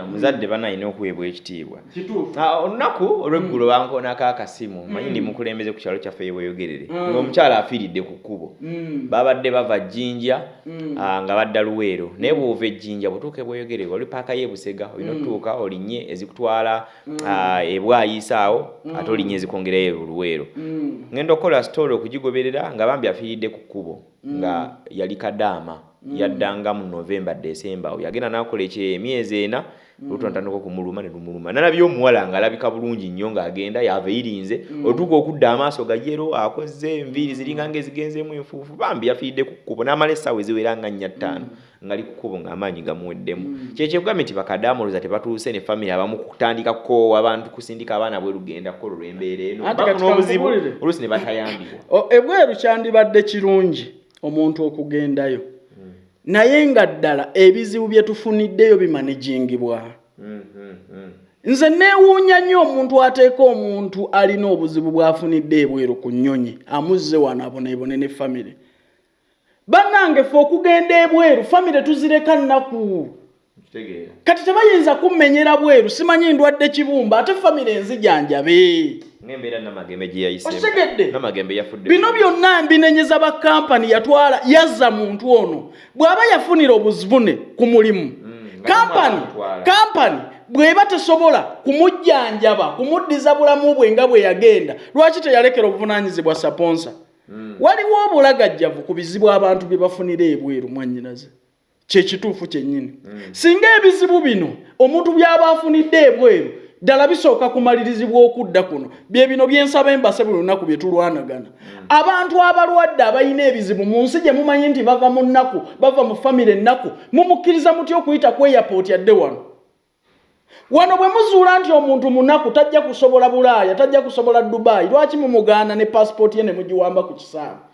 omuzadde banalina okuweebwa ekitiibwa. Ah, olunaku olweggulo bankoonako akasimu manyi ndi mukulembeze ku kyalo kyaffe yeweyogerere ng'omukyala afiiridde ku kkubo. Babadde bava jjinja ah, nga badda luweero. Naye bw'ova ejjinja bw'otuuka ebweyogerere oli paaka y'ebusega olina otutuuka olinnye ezikutwala ah, ebwayisa awo ate olinnye ezikongerayo luweero. Ngenda okukola sitole okugigoberera nga bambi afiiridde ku kkubo nga yali kadaama yaddanga mu novemba desemba awo yagenda n'akola ekyo emyezi ena olutu natandika okumuluma ne lumuluma. Nalabye omuwala ng'alabika bulungi nnyo ng'agenda yava eyirinze otuuka okudda amaaso gajero akoze enviiri ziringa ng'ezigenzeemu enfuufu bambi yafiiridde ku kkubo n'amala essaawa eziwera nga nnya ttaano ngali ku kkubo ng'amaanyi gamuweddemu. Kyekyo kugambye nti bakadaamoloza tebatuuse ne famire abamu kutandika kukoowa abantu kusindika abaana bwe lugenda kukola olw'embeera eno. Bafuna obuzibu oluusi ne batayambibwa. Ebweru kyandibadde kirungi omuntu okugendayo naye nga ddala ebizibu bye tufuniddeyo bimanejingibwa Mm, mm, mm. nze neewuunya nnyo omuntu ateeka omuntu alina obuzibu bw'afunidde ebweru ku nnyonyi amuzze wano aboneebone ne famire bannange ffe okugenda ebweru famire tuzireka nnaku. Kati tebayinza kummenyera bweru simanyi ndwadde kibumba ate famire enzijanjabe ng'embeera namagembe gye yayisemu Okitegedde? namagembe yafudde bino byonna mbinenyeza ba kampani yatwala yazza muntu ono. Bw'aba yafunira obuzibune ku mulimu. Kampani tamwatwala. kampani bw'eba tesobola kumujjanjaba kumuddiza bulamu bwe nga bwe yagenda lwaki teyalekera obuvunaanyizibwa saponsa waliwo obulagajjavu ku bizibu abantu bye bafunira ebweru mwannyinaze kyekituufu kyennyini. Singa ebizibu bino omuntu by'aba afunidde ebweru ddala bisooka kumalirizibwa okudda kuno. Bye bino byensaba embase buli lunaku bye tulwanagana. Abantu abalwadde abalina ebizibu mu nsi gye mumanyi nti bava mu nnaku bava mu famire ennaku mumukkiriza mutya okuyita ku airport yadde wano? Wano bwe muzuula nti omuntu munaku tajja kusobola bulaaya tajja kusobola dubaayi lwaki mumugaana ne pasipooti ye ne mugiwamba ku kisaawe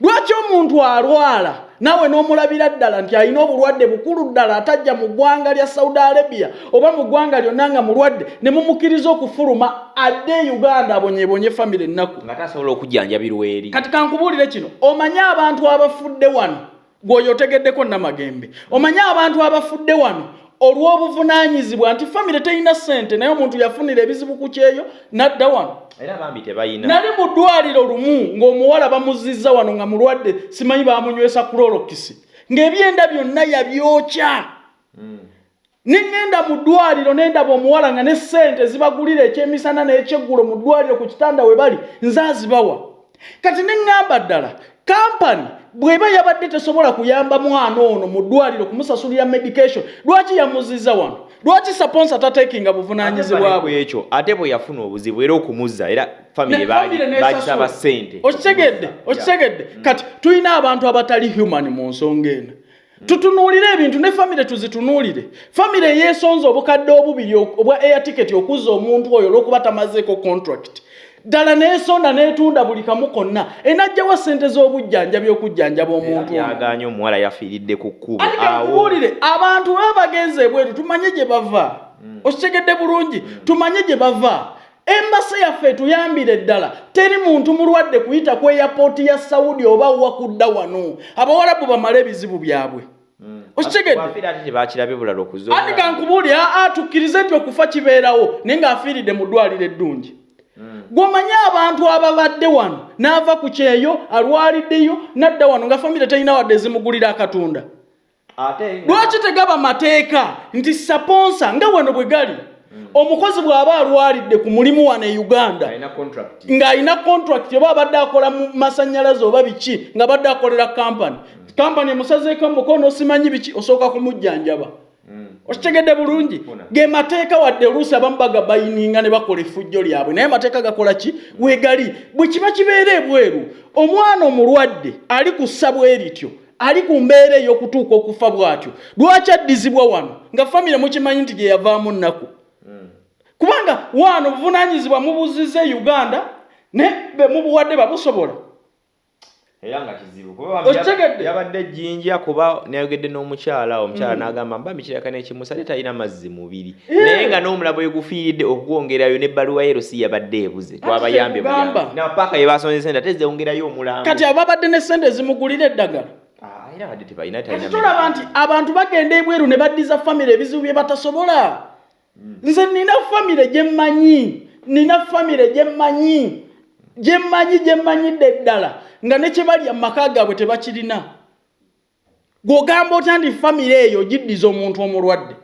lwaki omuntu alwala naawe n'omulabira ddala nti alina obulwadde bukulu ddala atajja mu ggwanga lya saudi arabia oba mu ggwanga lyonna nga mulwadde ne mumukkiriza okufuluma adde e uganda abonyebonye famire ennaku? Nga tasobola okujjanjabirwa eri. Kati kankubuulire kino omanye abantu abafudde wano? Gwoyo otegeddeko namagembe omanye abantu abafudde wano? Olw'obuvunaanyizibwa nti famire terina ssente naye omuntu yafunira ebizibu ku kyeyo n'adda wano era bambi tebayina. Nali mu ddwaliro lumu ng'omuwala bamuzizza wano nga mulwadde simanyi bamunywesa kulorokisi ng'ebyenda byonna yabyokya. Neŋŋenda mu ddwaliro nendaba omuwala nga ne ssente zibagulira ekyemisana n'ekyeggulo mu ddwaliro ku kitanda we bali nze azibawa kati neŋŋamba ddala kampani bw'eba yabadde tesobola kuyamba mwana ono mu ddwaliro kumusasulira medication lwaki yamuzizza wano? Lwaki saponsa tateekinga buvunaanyizibwa bwe? ekyo ate bwe yafuna obuzibu era okumuzza era famire bagisaba ssente. Okitegedde okitegedde. Kati tulina abantu abatali human mu nsonga eno. Tutunuulire ebintu ne famire tuzitunuulire. Famire eyeesonza obukadde obubiri obwa air ticket okuzza omuntu oyo olw'okuba tamazeeko contract ddala neesonda neetunda buli kamu konna enajjawa ssente z'obujjanjabi okujjanjaba omuntu yaganye omuwala yafiiridde ku kkubo ati awo. kakubuulire abantu baba bagenze ebweru tumanye gye bava. Okitegedde bulungi tumanye gye bava. Embase yaffe etuyambire ddala. Teri muntu mulwadde kuyita ku eyapooti ya saudi oba wakudda wano. Abawalabu bamale ebizibu byabwe. Okitegedde? Wafiira ate tebakirabye bulala andi okuzola kankubuulire aa tukkirize nti okufa kibeerawo naye ng'afiiridde mu ddwaliro eddungi gw'omanyi abantu ababadde wano n'ava ku kyeyo alwaliddeyo n'adda wano nga famire terina wadde ezimugulira akatunda. Ate lwaki tegaba mateeka nti saponsa? Nga wano bwe gali. Omukozi bw'aba alwalidde ku mulimu wano e uganda ng'alina contract oba abadde akola mu masannyalaze oba biki nga badde akolera kampani kampani emusazeeko omukono simanyi biki? Osooka kumujjanjaba okitegedde bulungi. Ge mateeka wadde oluusi abamu bagabayininga ne bakola effujjo lyabwe. Naye mateeka gakola ki? Wegali bwe kiba kibeera ebweru omwana omulwadde ali ku ssa bwe lityo ali ku mbeera ey'okutuuka okufa bw'atyo. Lwaki addizibwa wano? Nga famire mukimanyi nti gye yavaamu nnaku. Kubanga wano buvunaanyizibwa mubuzizza e uganda ne be mubuwadde babusobola era nga kizibu. Yabadde jjinja kuba nayogedde n'omukyala omukyala n'agamba mba mikiraka n'ekimusa ate talina mazzi mubiri Eh. naye nga n'omulabo wegufiiridde okugwongerayo n'ebbaluwa ye erosi yabadde ebuze. Twabayambye kyekugamba. buyambi. na paaka ye basonze sente ate zewongerayo omulamba kati ababadde ne sente ezimugulira eddagala. Era tulaba nti abantu bagenda ebweru ne baddiza famire ebizibu bye batasobola? Nze nina famire gyemmanyi nina famire gyemmanyi gyemmanyi gyemmanyidde ddala nga nekyebalya mu maka gaabwe tebakirina. Gwogamba otya nti famire eyo giddiza omuntu omulwadde?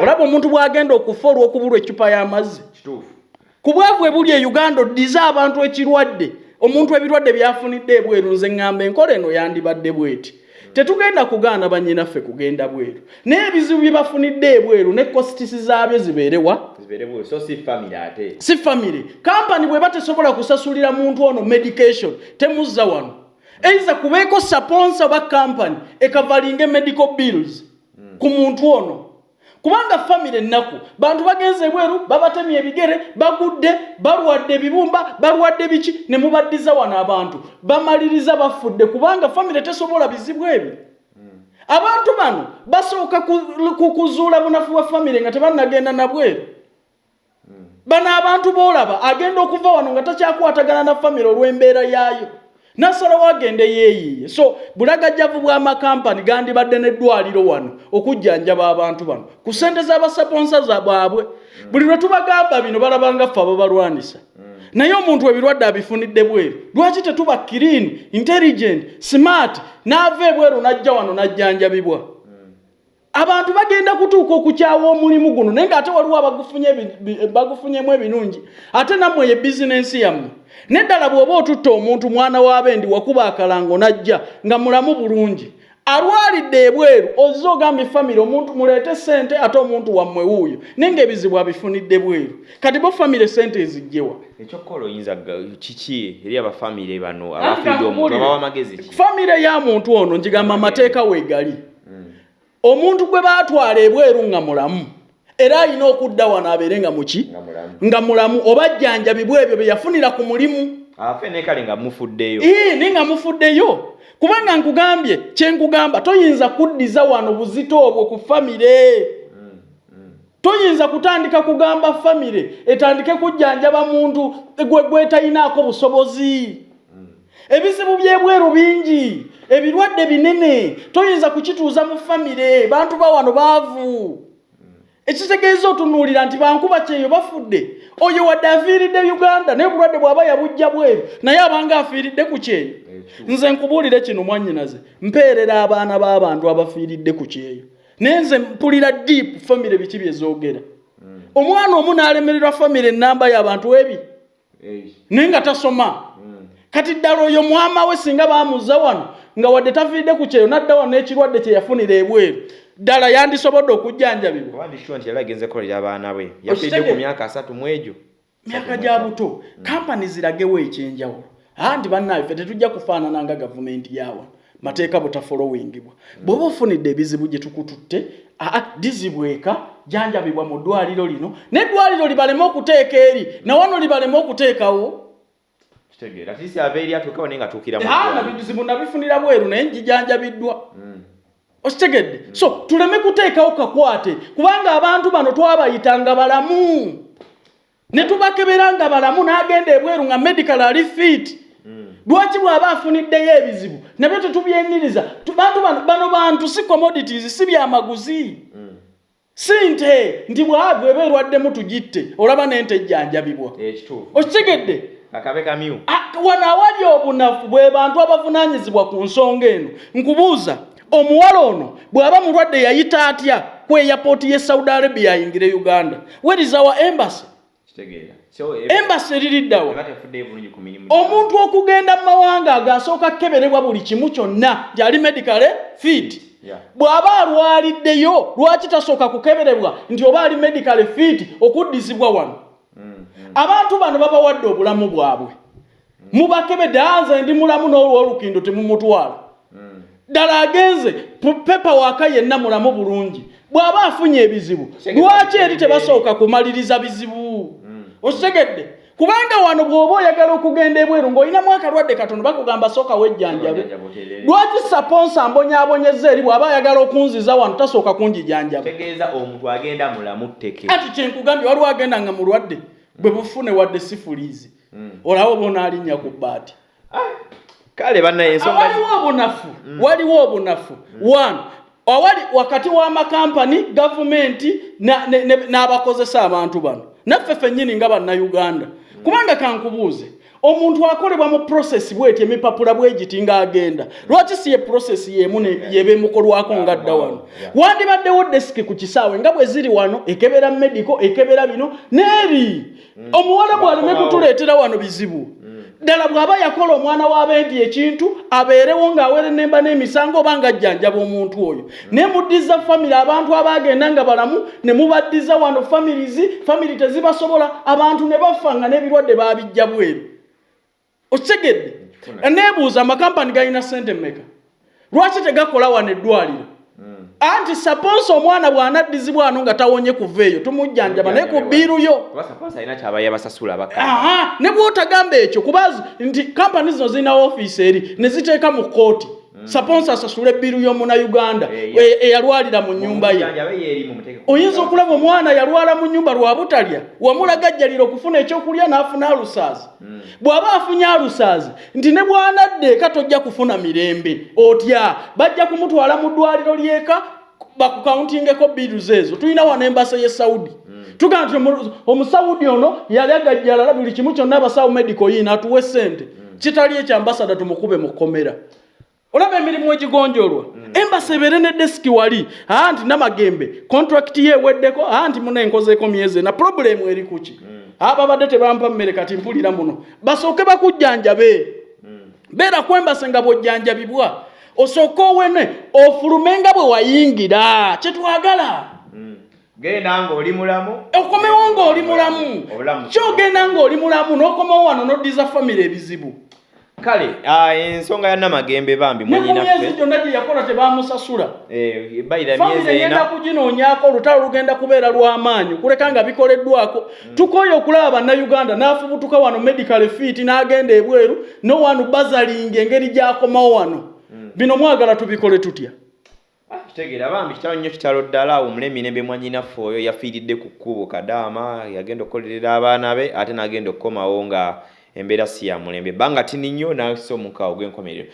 Olaba omuntu bw'agenda okufa olw'okubulwa eccupa y'amazzi. Ku bwavu ebuli e uganda oddize abantu ekirwadde. Omuntu ebirwadde byafunidde ebweru nze ŋŋamba enkola eno yandibadde bweti tetugenda kugaana bannyinaffe kugenda bweru. Naye ebizibu bye bafunidde ebweru ne kositisi zaabyo zibeerewa si famire kampani bweba tesobola kusasulira muntu ono medication temuzza wano. Eiza kubeeko saponsa oba kampani ekavalinga medical bills ku muntu ono kubanga famire ennaku bantu bagenze ebweru babatemye ebigere bagudde balwadde ebibumba balwadde biki? Ne mubaddiza wano abantu. Bamaliriza bafudde kubanga famire tesobola bizibu ebyo. Abantu bano basooka kuzuula bunafu bwa famire nga tebannagenda nabweru. Bano abantu boolaba agenda okuva wano nga takyakwatagana na famire olw'embeera yaayo nasalawo agende yeeyiiye. So bulagajjavu bw'amakampani gandibadde n'eddwaliro wano okujjanjaba abantu bano ku ssente z'abasaponsa bwabwe. Buli lwe tubagamba bino balabanga ffe ababalwanisa naye omuntu ebirwadde abifunidde bweru. Lwaki tetuba kirini intelligent smart n'ava ebweru n'ajja wano n'ajjanjabibwa abantu bagenda kutuuka okukyawa omulimu guno naye ng'ate waliwo bagufunyemu ebinungi ate nammwe ye bizinensi yammwe. Neddala bw'oba otutta omuntu mwana w'abendi wakuba akalango n'ajja nga mulamu bulungi. Alwalidde ebweru ozze ogambye famire omuntu muleete sente ate omuntu wammwe wuuyo. Naye ng'ebizibu abifunidde bweru. Kati bo famire sente ezijjewa ekyokukola oyinza kiki eri abafamire bano abafidde omuntu abawa amagezi famire ya muntu ono ngigamba amateeka weegali omuntu gwe baatwala ebweru nga mulamu era alina okudda wano abeere nga muki? Nga mulamu. Oba jjanjabibwa ebyo bye yafunira ku mulimu? Afenekale nga mufuddeyo. Ni nga mufuddeyo. Kubanga nkugambye kyenkugamba toyinza kuddiza wano buzito obwo ku famire. Toyinza kutandika kugamba famire etandike kujjanjaba muntu gwetalinaako busobozi ebizibu byebweru bingi ebirwadde binene toyinza kukituuza mu famire. Bantu ba wano baavu. Ekitegeeza otunuulira nti bankuba kyeyo bafudde. Oyo wadde afiiridde uganda naye obulwadde bw'aba yabujja bweru naye abanga afiiridde ku kyeyo. Nze nkubuulire kino mwannyinaze. Mpeerera abaana b'abantu abafiiridde ku kyeyo. Naye nze mpulira diipu famire biki byezoogera omwana omu n'alemererwa famire enamba y'abantu ebi. Naye nga tasoma kati ddala oyo mwama we singa baamuzza wano nga wadde tafiiridde ku kyeyo nadda wano n'ekirwadde kye yafunira ebweru. Ddala yandisobodde okujjanjabibwa. Nti yali agenze kolera abaana bwe yafiiridde ku myaka asatu mu egyo. Myaka gya buto kampani ziragewo ekyenjawulo. Anti bannaabe ffe tetujja kufaanana nga gavumenti yawano mateeka butafolowingibwa bw'oba ofunidde ebizibu gye tukututte aa dizibweka janjabibwa mu ddwaliro lino. N'eddwaliro libaleme okuteeka eri nawano libaleme okuteekawo bizibu nabifunira bweru naye njijanjabiddwa okitegedde? So tuleme kuteekawo kakwate kubanga abantu bano twabayitanga balamu. Ne tubakebera nga balamu n'agenda ebweru nga medical ali fit. Lwaki bw'aba afuniddeyo ebizibu? Nabyo tetubyeniriza bantu bano bantu si commodities si byamaguzi si nte nti bwabweba erwaddemu tugitte olaba n'ente ejjanjabibwa. Okitegedde wano awali obunafu bwe bantu abavunaanyizibwa ku nsonga eno nkubuuza omuwala ono bw'aba mulwadde yayita atya ku eyapooti ye saudi arabia ayingire uganda? Werizawa embassy? Embasi eririddawa omuntu okugenda mu mawanga agasooka kukeberebwa buli kimu kyonna gyali medicale fit bw'aba alwaliddeyo lwaki tasooka kukeberebwa nti oba ali medicale fit okuddizibwa wano abantu bano babawadde obulamu bwabwe. Mubakebedde anze ndi mulamu n'olwolukindo temumutwala. Ddala agenze pepa waaka yenna mulamu bulungi. Bw'aba afunye ebizibu lwaki eri tebasooka kumaliriza bizibu? Okitegedde. Kubanga wano bw'oba oyagala okugenda ebweru ng'olinamu akalwadde katono bakugamba sooka wejjanjabe. Lwaki saponsa mbonyaabonyeza eri bw'aba ayagala okunziza wano tasooka kunjijanjaba ati kyenkugambye waliwo agenda nga mulwadde bwe bufune wadde sifuliizi olaba oba onaalinnya ku bbaati. Kale bannayensonga waliwo obunafu waliwo obunafu. One awali wakati w'amakampani gavumenti n'abakozesa abantu bano. Naffe ffennyini nga bannayuganda kubanga kankubuuze omuntu akolebwa mu prosesi bweti emipapula bwegiti ng'agenda lwaki si ye prosesi yemu ne- yebemukolwako nga dda wano? Wandibaddewo desiki ku kisaawe nga bwe ziri wano ekebera medico ekebera bino n'eri omuwala bw'aleme kutuleetera wano bizibu ddala bw'aba yakola omwana w'abendi ekintu abeerewo ng'awere nemba n'emisango oba ng'ajjanjaba omuntu oyo. Naye muddiza famire abantu abaagenda nga balamu ne mubaddiza wano famirizi famiri tezibasobola abantu ne bafa nga n'ebirwadde baabijja bweru. Okitegedde? Neebuuza amakampani galina sente mmeka? Lwaki tegakola wano eddwaliro anti saponsa omwana bw'anaddizibwa ano nga tawonye kuva eyo tumujjanjaba naye ku bbiiruyo ne bwotagamba ekyo kubazi nti kampani zino zirina ofiisi eri ne ziteeka mu kooti saponsa asasula ebbiru y'omunauganda Eh, e- eyalwalira mu nnyumba ye. Oyinza okulaba omwana yalwala mu nnyumba lwa butalya wamulaga ajjalira okufuna ekyokulya n'afuna alusaazi bw'aba afunye alusaazi nti ne bw'anadda eka tojja kufuna mirembe otya? Bajja kumutwala mu ddwaliro lyeka bakukawuntingeko biruzi ezo tulina wano embasa ye saudi. Tugamba nti omu- omusawudi ono yali agajjalala buli kimu kyonna abasawo medical yiina atuwe sente kitali ekyambasada tumukube mu kkomera olaba emirimu egigonjolwa. Embasa ebeere ne desiki wali aa nti namagembe kontrakiti ye eweddeko aa nti muna enkozeeko myezi ena purobulemu eri kuki aa babadde tebampa mmere kati mpulira muno. Basooke bakujjanjabe. Beera kwembase nga bwojjanjabibwa osooke owene ofulume nga bwe wayingira kyetwagala genda ng'oli mulamu. Okomewo ng'oli mulamu. Kyogenda ng'oli mulamu n'okomawo wano n'oddiza famire ebizibu kale ah, ensonga ya namagembe bambi mwenyinaffe gyonna gye yakola tebamusasula. Eh, famire egenda ena kuginoonyaako olutalo lugenda kubeera lw'amaanyi kuleka nga bikoleddwako. Tukoye okulaba bannayuganda n'afubutuka wano medical fit n'agenda ebweru nowanu bazalinga engeri gy'akomawo wano. Bino mwagala tubikole tutya? Ah, kitegeera bambi kitalo nnyo kitalo ddala omulemi nembe mwanyinaffe oyo yafiiridde ku kkubo kadaama yagenda okukolerera abaana be ate n'agenda okukomawo nga embeera si ya mulembe banga tini nnyo n'asa omukaawo gw'enkomerero